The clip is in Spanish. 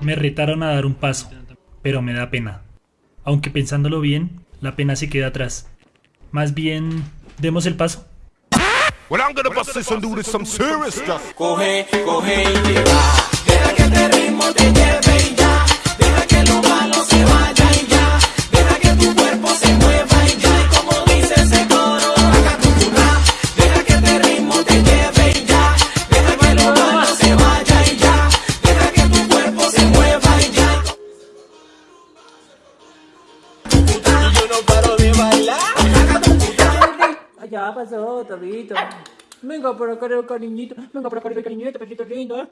Me retaron a dar un paso, pero me da pena. Aunque pensándolo bien, la pena se queda atrás. Más bien, demos el paso. ya pasó, Tobito. Venga por acá, cariñito. Venga por acá, cariñito, perrito lindo. ¿eh?